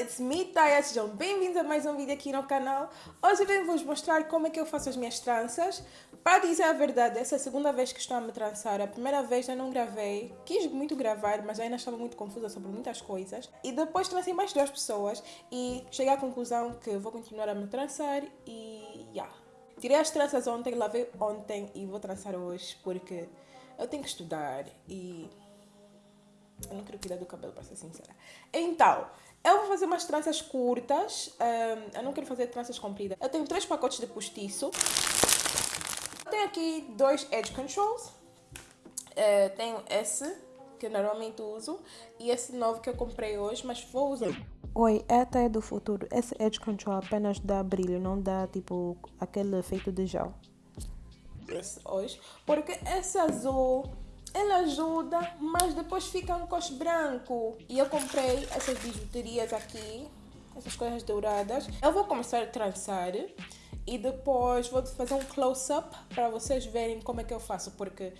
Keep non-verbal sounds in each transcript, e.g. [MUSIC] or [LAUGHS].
it's me, Taya. Sejam bem-vindos a mais um vídeo aqui no canal. Hoje eu venho vos mostrar como é que eu faço as minhas tranças. Para dizer a verdade, essa é a segunda vez que estou a me trançar. A primeira vez eu não gravei, quis muito gravar, mas ainda estava muito confusa sobre muitas coisas. E depois trancei mais duas pessoas e cheguei à conclusão que vou continuar a me trançar e... Yeah. Tirei as tranças ontem, lavei ontem e vou trançar hoje porque eu tenho que estudar e eu não quero cuidar do cabelo, para ser sincera. Então, eu vou fazer umas tranças curtas. Um, eu não quero fazer tranças compridas. Eu tenho três pacotes de postiço. Eu tenho aqui dois Edge Controls. Uh, tenho esse, que eu normalmente uso. E esse novo que eu comprei hoje, mas vou usar. Oi, esta é do futuro. Esse Edge Control apenas dá brilho, não dá tipo aquele efeito de gel. Esse hoje. Porque esse azul ele ajuda, mas depois fica um cos branco. E eu comprei essas bijuterias aqui, essas coisas douradas. Eu vou começar a trançar e depois vou fazer um close-up para vocês verem como é que eu faço, porque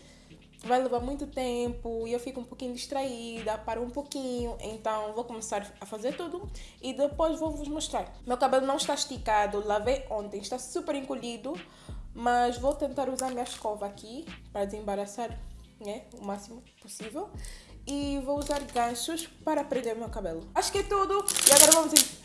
vai levar muito tempo e eu fico um pouquinho distraída, paro um pouquinho, então vou começar a fazer tudo e depois vou vos mostrar. Meu cabelo não está esticado, lavei ontem, está super encolhido, mas vou tentar usar minha escova aqui para desembaraçar né, o máximo possível. E vou usar ganchos para prender meu cabelo. Acho que é tudo. E agora vamos...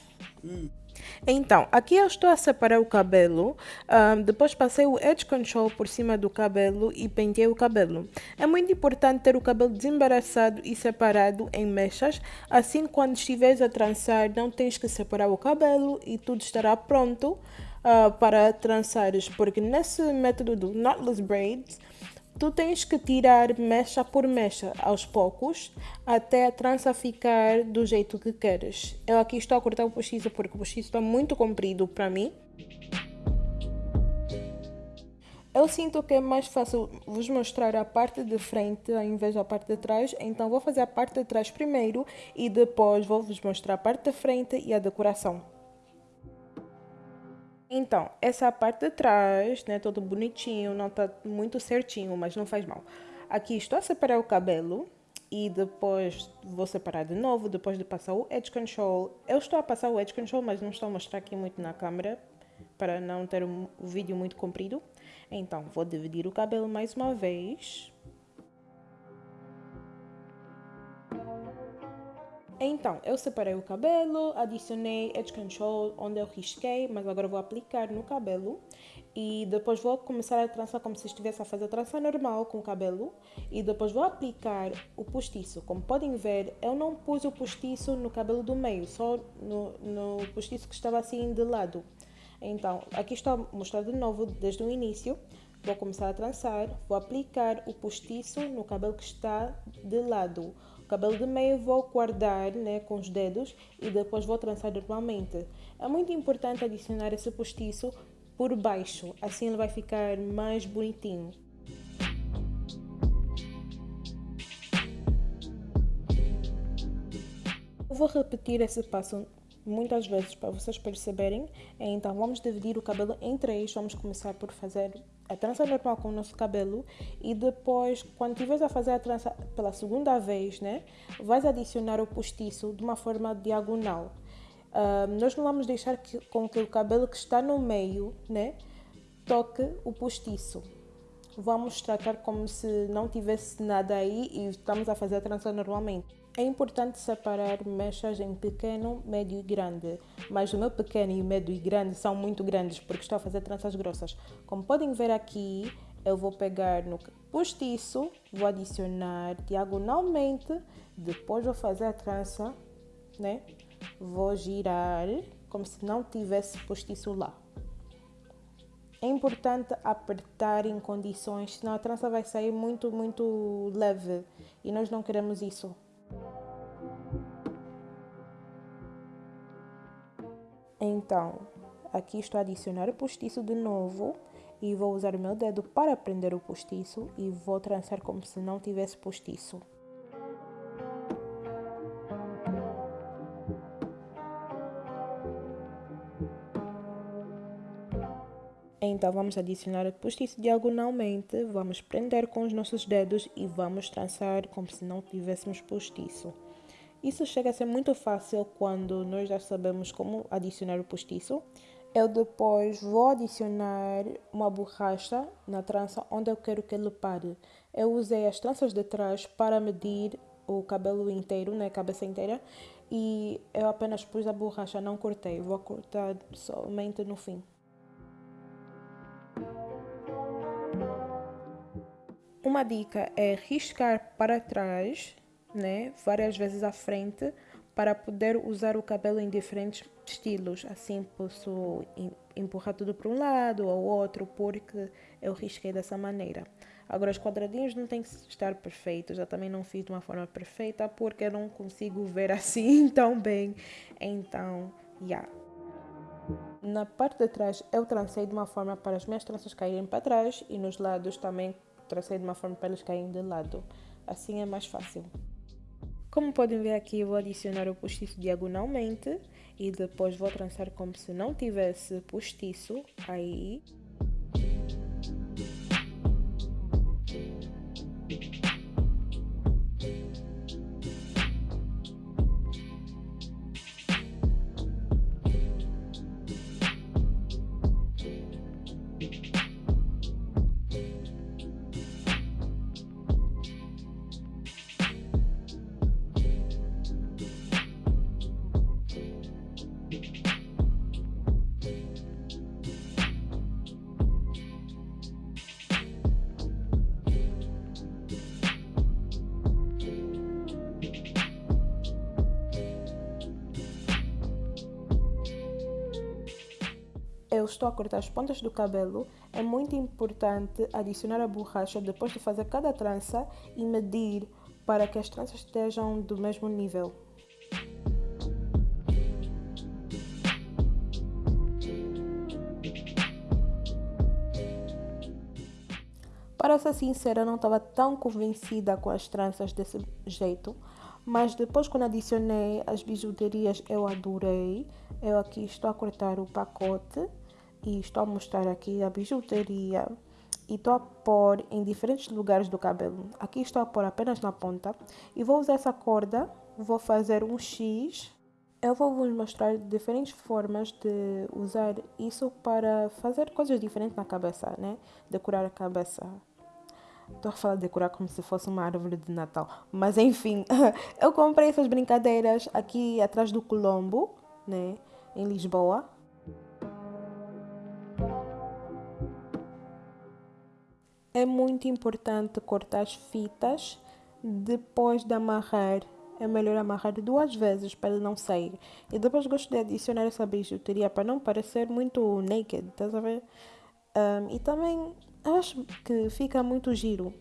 Então, aqui eu estou a separar o cabelo, um, depois passei o Edge Control por cima do cabelo e pentei o cabelo. É muito importante ter o cabelo desembaraçado e separado em mechas, assim quando estiveres a trançar não tens que separar o cabelo e tudo estará pronto uh, para trançares, porque nesse método do Knotless Braids, Tu tens que tirar mecha por mecha aos poucos até a trança ficar do jeito que queres. Eu aqui estou a cortar o postiço porque o postiço está muito comprido para mim. Eu sinto que é mais fácil vos mostrar a parte de frente ao invés da parte de trás, então vou fazer a parte de trás primeiro e depois vou vos mostrar a parte de frente e a decoração. Então, essa parte de trás, né, todo bonitinho, não tá muito certinho, mas não faz mal. Aqui estou a separar o cabelo e depois vou separar de novo, depois de passar o Edge Control. Eu estou a passar o Edge Control, mas não estou a mostrar aqui muito na câmera, para não ter o vídeo muito comprido. Então, vou dividir o cabelo mais uma vez. Então, eu separei o cabelo, adicionei Edge Control onde eu risquei, mas agora vou aplicar no cabelo. E depois vou começar a trançar como se estivesse a fazer a trança normal com o cabelo. E depois vou aplicar o postiço. Como podem ver, eu não pus o postiço no cabelo do meio, só no, no postiço que estava assim de lado. Então, aqui estou a mostrar de novo desde o início. Vou começar a trançar, vou aplicar o postiço no cabelo que está de lado. O cabelo de meio vou guardar né, com os dedos e depois vou trançar normalmente. É muito importante adicionar esse postiço por baixo, assim ele vai ficar mais bonitinho. Eu vou repetir esse passo muitas vezes para vocês perceberem. Então vamos dividir o cabelo em três. Vamos começar por fazer a trança normal com o nosso cabelo e depois, quando estiveres a fazer a trança pela segunda vez, né, vais adicionar o postiço de uma forma diagonal. Uh, nós não vamos deixar que, com que o cabelo que está no meio, né, toque o postiço. Vamos tratar como se não tivesse nada aí e estamos a fazer a trança normalmente. É importante separar mechas em pequeno, médio e grande, mas o meu pequeno e o médio e grande são muito grandes porque estou a fazer tranças grossas. Como podem ver aqui, eu vou pegar no postiço, vou adicionar diagonalmente, depois vou fazer a trança, né? Vou girar como se não tivesse postiço lá. É importante apertar em condições, senão a trança vai sair muito, muito leve e nós não queremos isso. Então, aqui estou a adicionar o postiço de novo e vou usar o meu dedo para prender o postiço e vou trançar como se não tivesse postiço. Então vamos adicionar o postiço diagonalmente, vamos prender com os nossos dedos e vamos trançar como se não tivéssemos postiço. Isso chega a ser muito fácil quando nós já sabemos como adicionar o postiço. Eu depois vou adicionar uma borracha na trança onde eu quero que ele pare. Eu usei as tranças de trás para medir o cabelo inteiro, né, cabeça inteira, e eu apenas pus a borracha, não cortei, vou cortar somente no fim. Uma dica é riscar para trás, né, várias vezes à frente, para poder usar o cabelo em diferentes estilos. Assim posso empurrar tudo para um lado ou outro, porque eu risquei dessa maneira. Agora, os quadradinhos não têm que estar perfeitos. Eu também não fiz de uma forma perfeita, porque eu não consigo ver assim [LAUGHS] tão bem. Então. Yeah. Na parte de trás, eu trancei de uma forma para as minhas tranças caírem para trás e nos lados também tracei de uma forma para eles caírem de lado. Assim é mais fácil. Como podem ver aqui, vou adicionar o postiço diagonalmente e depois vou trançar como se não tivesse postiço aí. Eu estou a cortar as pontas do cabelo, é muito importante adicionar a borracha depois de fazer cada trança e medir para que as tranças estejam do mesmo nível. Para ser sincera, não estava tão convencida com as tranças desse jeito, mas depois quando adicionei as bijuterias eu adorei. Eu aqui estou a cortar o pacote e estou a mostrar aqui a bijuteria e estou a pôr em diferentes lugares do cabelo. Aqui estou a pôr apenas na ponta e vou usar essa corda, vou fazer um X. Eu vou vos mostrar diferentes formas de usar isso para fazer coisas diferentes na cabeça, né? Decorar a cabeça. Estou a falar de decorar como se fosse uma árvore de Natal. Mas enfim, [LAUGHS] eu comprei essas brincadeiras aqui atrás do Colombo, né? Em Lisboa. É muito importante cortar as fitas depois de amarrar. É melhor amarrar duas vezes para não sair. E depois gosto de adicionar essa bijuteria para não parecer muito naked, estás a ver? Um, e também acho que fica muito giro.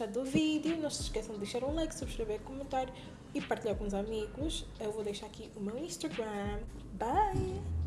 Gostado do vídeo. Não se esqueçam de deixar um like, subscrever, comentar e partilhar com os amigos. Eu vou deixar aqui o meu Instagram. Bye!